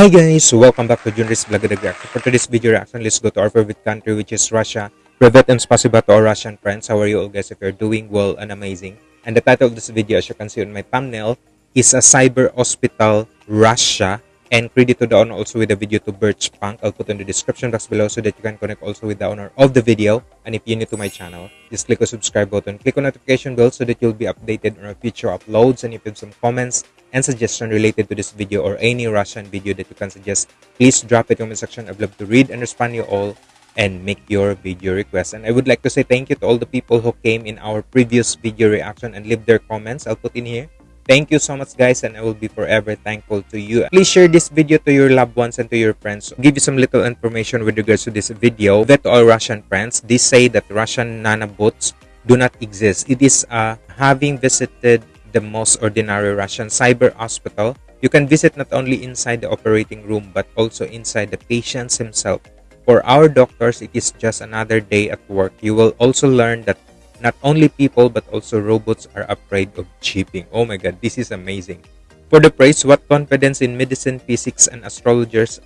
Hi guys, welcome back to Junris Vlog Reaction. For today's video reaction, let's go to our favorite country which is Russia. Privet and spasiba to our Russian friends. How are you all guys? If you're doing well and amazing. And the title of this video as you can see on my thumbnail is a cyber hospital Russia. And credit to the owner also with the video to Birch Punk. I'll put in the description box below so that you can connect also with the owner of the video. And if you're new to my channel, just click the subscribe button. Click on notification bell so that you'll be updated on our future uploads. And if you have some comments and suggestion related to this video or any Russian video that you can suggest, please drop it in the comment section. I'd love to read and respond you all and make your video request. And I would like to say thank you to all the people who came in our previous video reaction and leave their comments. I'll put in here. Thank you so much guys and I will be forever thankful to you. Please share this video to your loved ones and to your friends. Give you some little information with regards to this video. That all Russian friends, they say that Russian nanobots do not exist. It is uh, having visited the most ordinary Russian cyber hospital. You can visit not only inside the operating room but also inside the patients himself. For our doctors, it is just another day at work. You will also learn that not only people but also robots are afraid of cheating. Oh my god, this is amazing. For the praise, what confidence in medicine, physics, and astrologers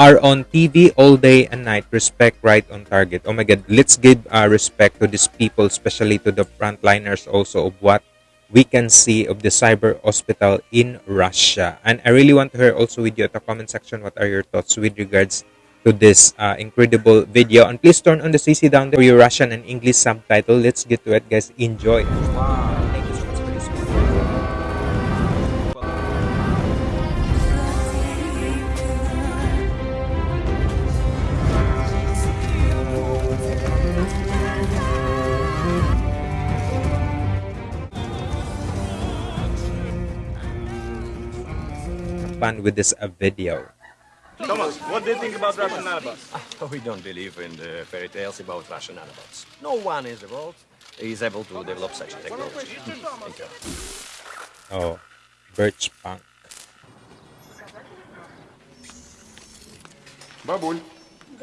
are on TV all day and night. Respect right on target. Oh my god, let's give uh, respect to these people, especially to the frontliners also of what we can see of the cyber hospital in Russia. And I really want to hear also with you at the comment section what are your thoughts with regards to this uh, incredible video. And please turn on the CC down there for your Russian and English subtitle. Let's get to it, guys. Enjoy. Fun with this uh, video. Thomas, what do you think about Russian nanobots? We don't believe in the fairy tales about Russian nanobots. No one in the world is able to develop such a technology. Thank you. Oh, Birch Punk. Бабуль,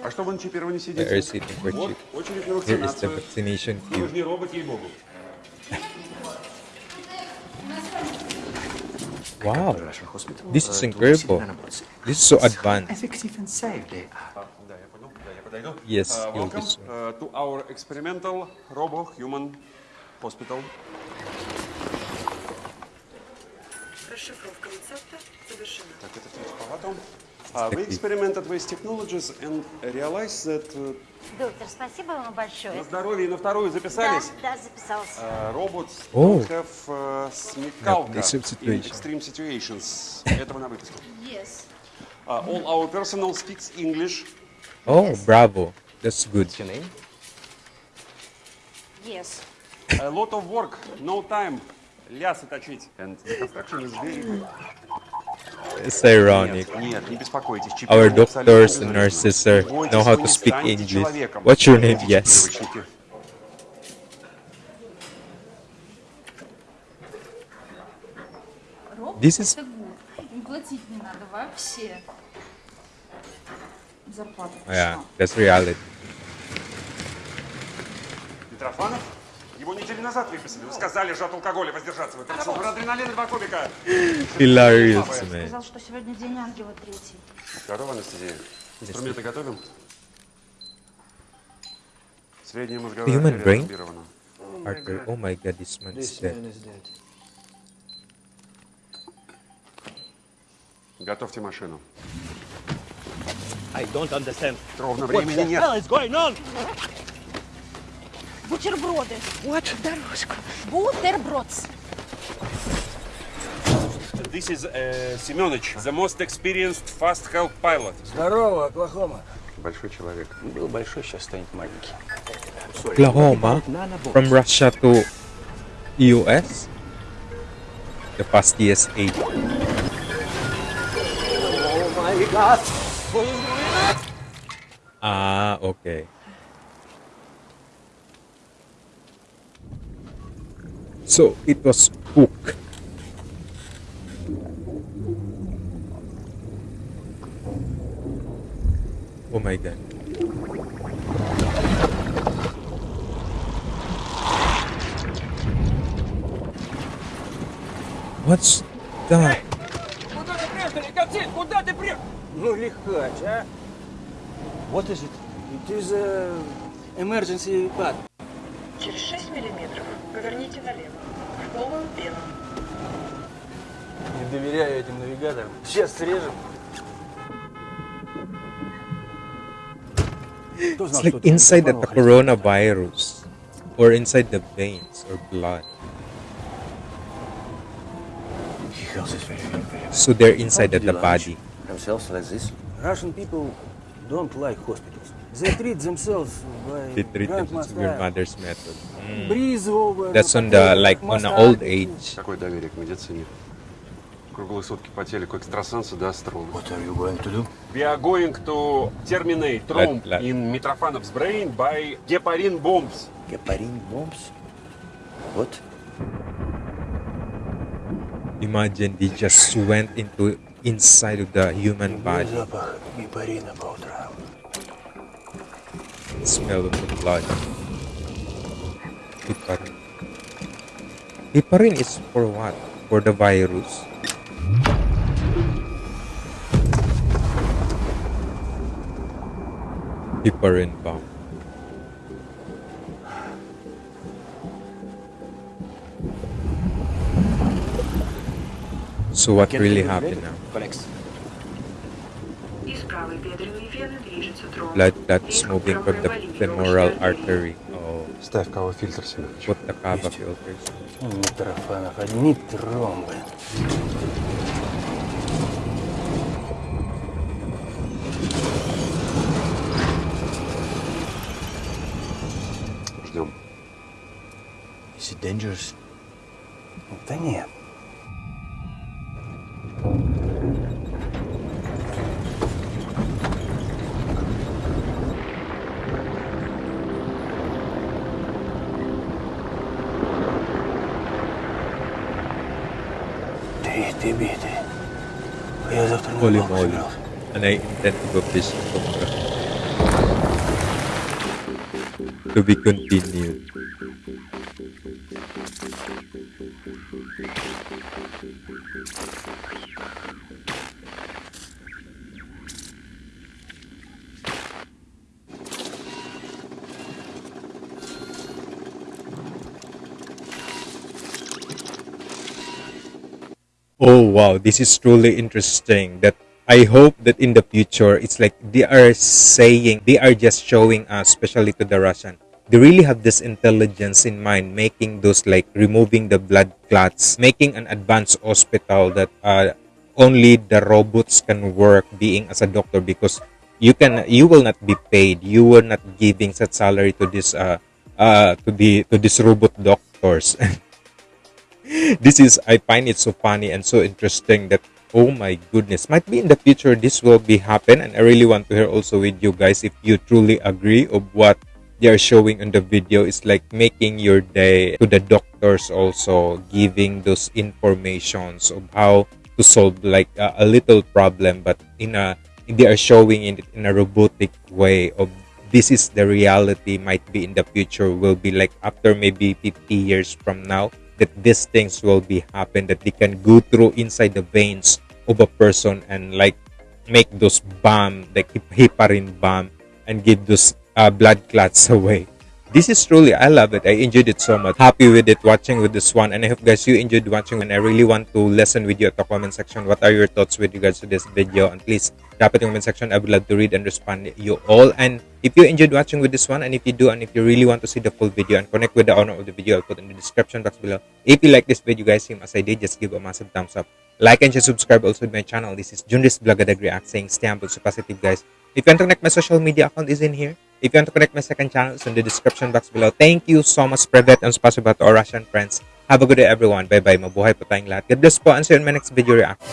а что вы на чипировании They сидите? are sitting for Вот, cheap. очередь на Here is the вакцинацию. vaccination Вы queue. Wow, this is incredible. This is so advanced. Uh, yes, uh, welcome uh, to our experimental robo-human hospital. Расшифровка рецепта завершена. Так, это тяжеловато. Uh, we experimented with technologies and realized that uh, Доктор, спасибо вам большое. на здоровье и на вторую Да, записались. да, записался. Uh, robots Oh. don't have uh, смекалка in situation. extreme situations. Этого на выписку. Yes. Uh, all our personnel speaks English. Oh, bravo. That's good. What's your name? Yes. A lot of work, no time. Лясы точить. And the construction is very... It's ironic. Нет, нет, не беспокойтесь. Our чипирование абсолютно doctors and безопасно. nurses sir, Бойтесь, know how вы to не speak станете English. человеком. What's your name? Эти Yes. чипировочники. This is Это гуд. Им платить не надо вообще. Зарплата yeah, пришла. that's reality. Митрофанов? Его неделю назад выписали. Вы сказали же от алкоголя воздержаться. Вы пришел адреналин два кубика. Hilarious, man. Сказал, что сегодня день ангела третий. Здорово, Анастасия. Инструменты готовим? Средняя мозговая Human brain? Arthur, oh my god, this man is dead. Готовьте машину. I don't understand. Ровно What времени the нет. hell is going on? Бутерброды. What? Бутербродс. This is uh, Семенович, the most experienced fast help pilot. Здорово, Оклахома. Большой человек. Был большой, сейчас станет маленький. Oklahoma, from Russia to US, the fastest eight. Oh my god. Ah, okay. So it was Hook. Oh my god. What's that? Мы только приехали, Ну, лихач, а? What is it? It is a emergency button. Через 6 миллиметров поверните налево. В полную пену. Не доверяю этим навигаторам. Сейчас срежем. It's like inside the coronavirus or inside the veins or blood. So they're inside the body. Themselves like this. Russian people don't like hospitals. They treat themselves by They treat grand themselves with style. mother's method. Mm. Breeze over. That's on the like on the old age. Какое доверие к медицине? Круглые сутки по телеку экстрасенсы до астрологов. What are you going to do? We are going to terminate trauma Let- let- in Mitrofanov's brain by heparin bombs. Heparin bombs? What? Imagine they just went into inside of the human body. can smell the blood. Heparin. Heparin is for what? For the virus. Heparin bomb. So what really happened now? Connects Blood that's Вверх moving from the промывали femoral легкие artery. Oh, Ставь кого фильтр Семенович. put the kava filters. Митрофанов, одни тромбы. Ждем. Is it dangerous? Да нет. Holy moly, and I intend to go fishing tomorrow. To be continued. Oh wow, this is truly interesting. That I hope that in the future it's like they are saying they are just showing us, especially to the Russian. They really have this intelligence in mind, making those like removing the blood clots, making an advanced hospital that uh, only the robots can work being as a doctor because you can you will not be paid you will not giving such salary to this uh uh to the to these robot doctors this is i find it so funny and so interesting that oh my goodness might be in the future this will be happen and i really want to hear also with you guys if you truly agree of what they are showing in the video. Is like making your day to the doctors also giving those informations of how to solve like a, a little problem but in a they are showing it in a robotic way of this is the reality might be in the future will be like after maybe 50 years from now that these things will be happen that they can go through inside the veins of a person and like make those bomb like hep- heparin bomb and give those uh, blood clots away this is truly i love it. I enjoyed it so much. Happy with it watching with this one. And i hope guys you enjoyed watching. And i really want to listen with you at the comment section. What are your thoughts with regards to this video? And please drop it in the comment section. I would love to read and respond you all. And if you enjoyed watching with this one and if you do and if you really want to see the full video and connect with the owner of the video i'll put in the description box below. If you like this video guys same as i did just give a massive thumbs up. Like and share subscribe also to my channel. This is junris blagadag react saying stay humble so positive guys if you want to connect my social media account is in here. If you want to connect my second channel it's in the description box below. Thank you so much Privet and spasiba to our russian friends. Have a good day everyone. Bye bye mabuhay po tayong lahat. God bless po. And see you in my next video react